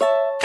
you